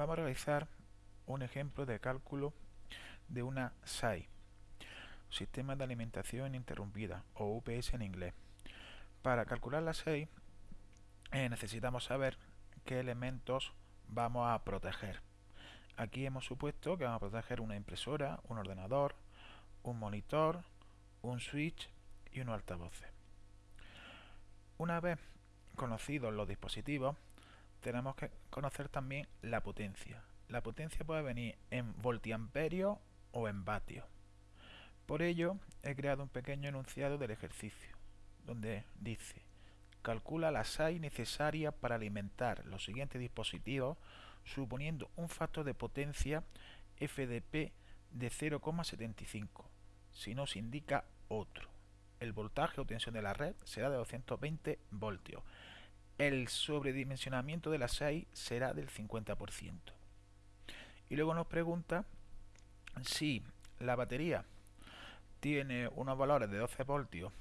Vamos a realizar un ejemplo de cálculo de una SAI, Sistema de Alimentación Ininterrumpida, o UPS en inglés. Para calcular la SAI eh, necesitamos saber qué elementos vamos a proteger. Aquí hemos supuesto que vamos a proteger una impresora, un ordenador, un monitor, un switch y unos altavoces. Una vez conocidos los dispositivos, tenemos que conocer también la potencia. La potencia puede venir en voltiamperios o en vatios. Por ello, he creado un pequeño enunciado del ejercicio, donde dice, calcula la SAI necesaria para alimentar los siguientes dispositivos suponiendo un factor de potencia FDP de 0,75, si no se indica otro. El voltaje o tensión de la red será de 220 voltios el sobredimensionamiento de la SAI será del 50%. Y luego nos pregunta si la batería tiene unos valores de 12 voltios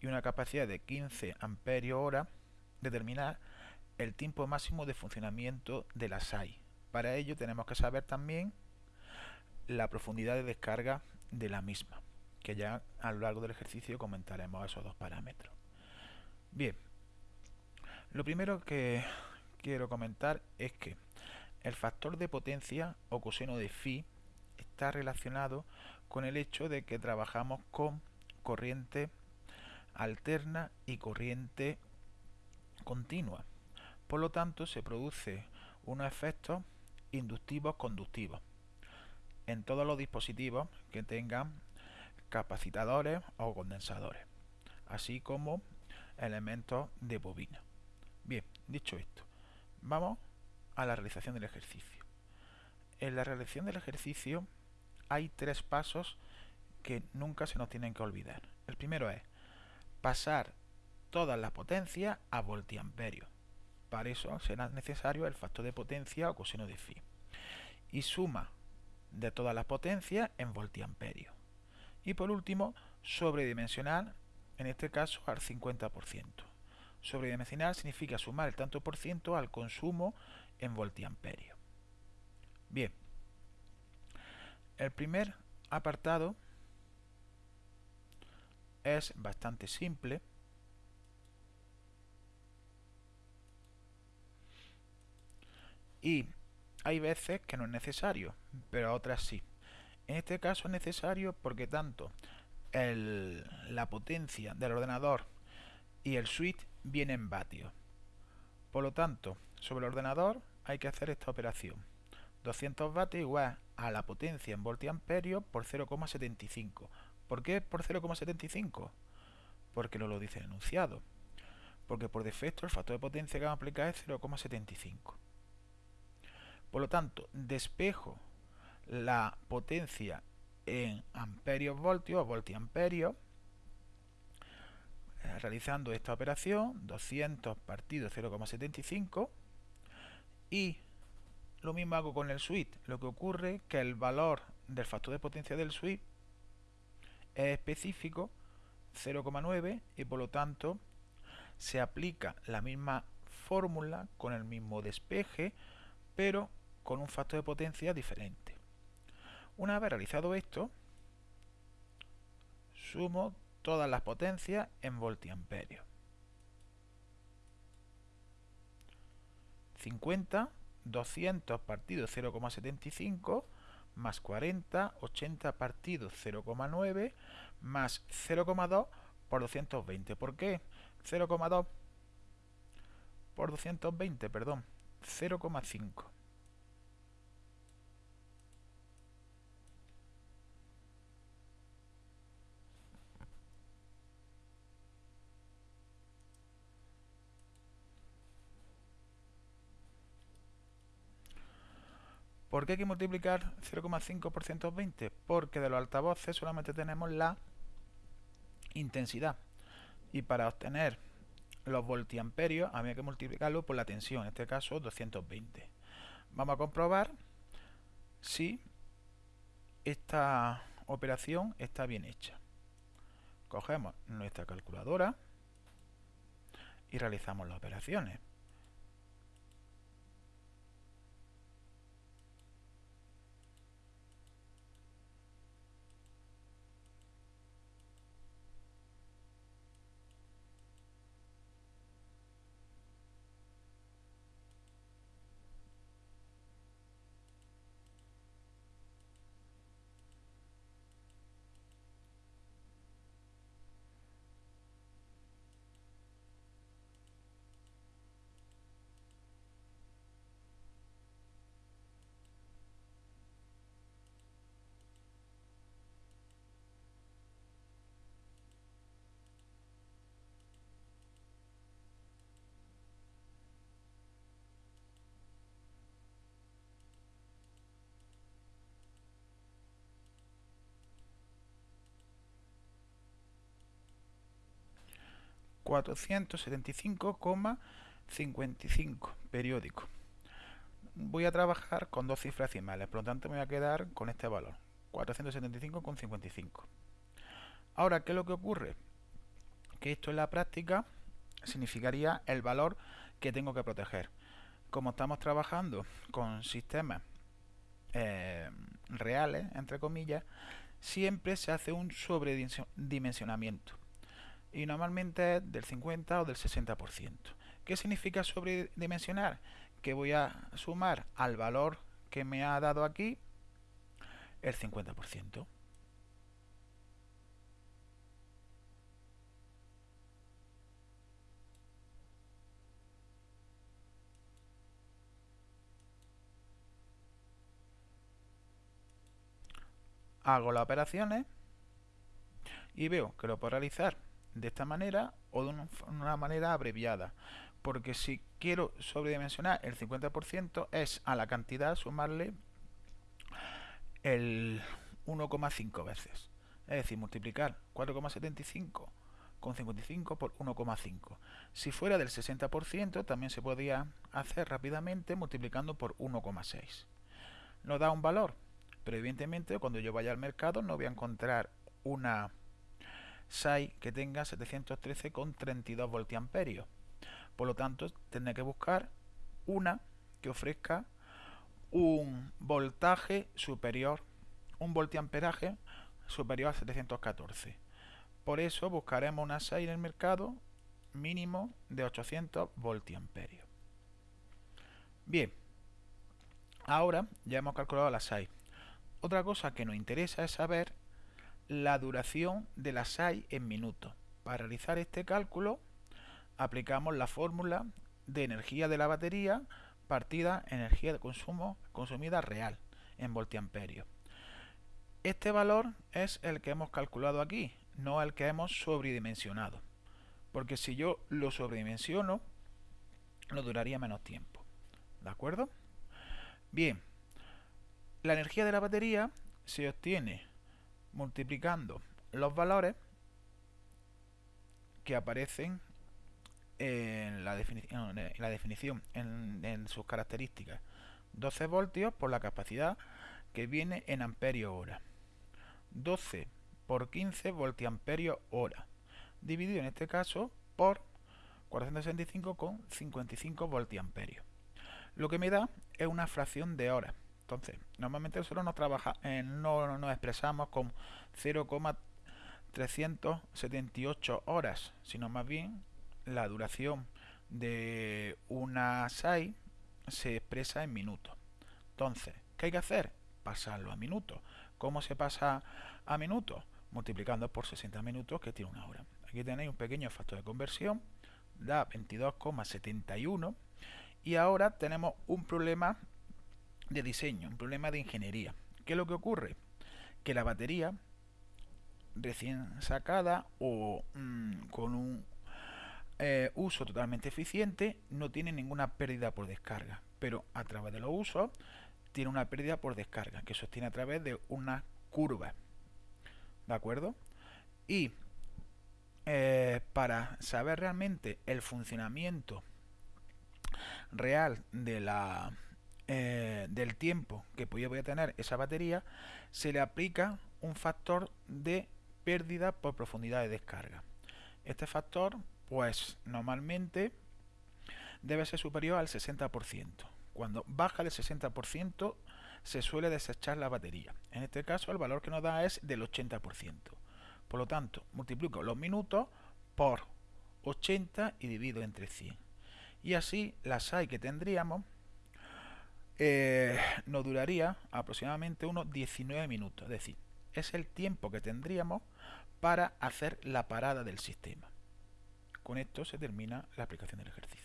y una capacidad de 15 amperios hora, determinar el tiempo máximo de funcionamiento de la SAI. Para ello tenemos que saber también la profundidad de descarga de la misma, que ya a lo largo del ejercicio comentaremos esos dos parámetros. Bien, lo primero que quiero comentar es que el factor de potencia o coseno de phi está relacionado con el hecho de que trabajamos con corriente alterna y corriente continua. Por lo tanto, se produce unos efectos inductivos conductivos en todos los dispositivos que tengan capacitadores o condensadores, así como elementos de bobina. Bien, dicho esto, vamos a la realización del ejercicio. En la realización del ejercicio hay tres pasos que nunca se nos tienen que olvidar. El primero es pasar todas las potencias a voltiamperio. Para eso será necesario el factor de potencia o coseno de phi. Y suma de todas las potencias en voltiamperio. Y por último, sobredimensionar, en este caso al 50%. Sobredimensionar significa sumar el tanto por ciento al consumo en voltiamperio. Bien, el primer apartado es bastante simple. Y hay veces que no es necesario, pero otras sí. En este caso es necesario porque tanto la potencia del ordenador y el switch viene en vatios. Por lo tanto, sobre el ordenador hay que hacer esta operación. 200 vatios igual a la potencia en voltiamperio por 0,75. ¿Por qué por 0,75? Porque no lo dice el enunciado. Porque por defecto el factor de potencia que vamos a aplicar es 0,75. Por lo tanto, despejo la potencia en amperios voltios o voltiamperios realizando esta operación 200 partido 0,75 y lo mismo hago con el switch. Lo que ocurre que el valor del factor de potencia del switch es específico 0,9 y por lo tanto se aplica la misma fórmula con el mismo despeje pero con un factor de potencia diferente. Una vez realizado esto sumo todas las potencias en voltiamperios. 50, 200 partido 0,75 más 40, 80 partido 0,9 más 0,2 por 220. ¿Por qué? 0,2 por 220, perdón, 0,5. ¿Por qué hay que multiplicar 0,5 por 120? Porque de los altavoces solamente tenemos la intensidad. Y para obtener los voltiamperios había que multiplicarlo por la tensión, en este caso 220. Vamos a comprobar si esta operación está bien hecha. Cogemos nuestra calculadora y realizamos las operaciones. 475,55 periódico. Voy a trabajar con dos cifras decimales, por lo tanto me voy a quedar con este valor, 475,55. Ahora, ¿qué es lo que ocurre? Que esto en la práctica significaría el valor que tengo que proteger. Como estamos trabajando con sistemas eh, reales, entre comillas, siempre se hace un sobredimensionamiento. Y normalmente es del 50 o del 60%. ¿Qué significa sobredimensionar? Que voy a sumar al valor que me ha dado aquí el 50%. hago las operaciones y veo que lo puedo realizar de esta manera o de una manera abreviada. Porque si quiero sobredimensionar el 50% es a la cantidad sumarle el 1,5 veces. Es decir, multiplicar 4,75 con 55 por 1,5 si fuera del 60% también se podría hacer rápidamente multiplicando por 1,6 nos da un valor pero evidentemente cuando yo vaya al mercado no voy a encontrar una SAI que tenga 713,32 voltiamperios. Por lo tanto, tendré que buscar una que ofrezca un voltaje superior, un voltiamperaje superior a 714. Por eso buscaremos una SAI en el mercado mínimo de 800 voltiamperios. Bien, ahora ya hemos calculado la SAI. Otra cosa que nos interesa es saber la duración de la SAI en minutos. Para realizar este cálculo aplicamos la fórmula de energía de la batería partida energía de consumo consumida real en voltiamperios. Este valor es el que hemos calculado aquí, no el que hemos sobredimensionado. Porque si yo lo sobredimensiono, lo duraría menos tiempo. ¿De acuerdo? Bien, la energía de la batería se obtiene multiplicando los valores que aparecen en la, definición, en, sus características. 12 voltios por la capacidad que viene en amperios hora. 12 por 15 voltiamperios hora. Dividido en este caso por 465,55 voltiamperios. Lo que me da es una fracción de hora. Entonces, normalmente nosotros no, trabaja, eh, no nos expresamos con 0,378 horas, sino más bien la duración de una SAI se expresa en minutos. Entonces, ¿qué hay que hacer? Pasarlo a minutos. ¿Cómo se pasa a minutos? Multiplicando por 60 minutos que tiene una hora. Aquí tenéis un pequeño factor de conversión, da 22,71 y ahora tenemos un problema de diseño, un problema de ingeniería. ¿Qué es lo que ocurre? Que la batería recién sacada o mm, con un eh, uso totalmente eficiente no tiene ninguna pérdida por descarga, pero a través de los usos tiene una pérdida por descarga que sostiene a través de una curva. ¿De acuerdo? Y eh, para saber realmente el funcionamiento real de la eh, del tiempo que voy a tener esa batería, se le aplica un factor de pérdida por profundidad de descarga. Este factor, pues normalmente debe ser superior al 60%. Cuando baja del 60% se suele desechar la batería. En este caso el valor que nos da es del 80%. Por lo tanto, multiplico los minutos por 80 y divido entre 100. Y así la SAI que tendríamos eh, nos duraría aproximadamente unos 19 minutos. Es decir, es el tiempo que tendríamos para hacer la parada del sistema. Con esto se termina la aplicación del ejercicio.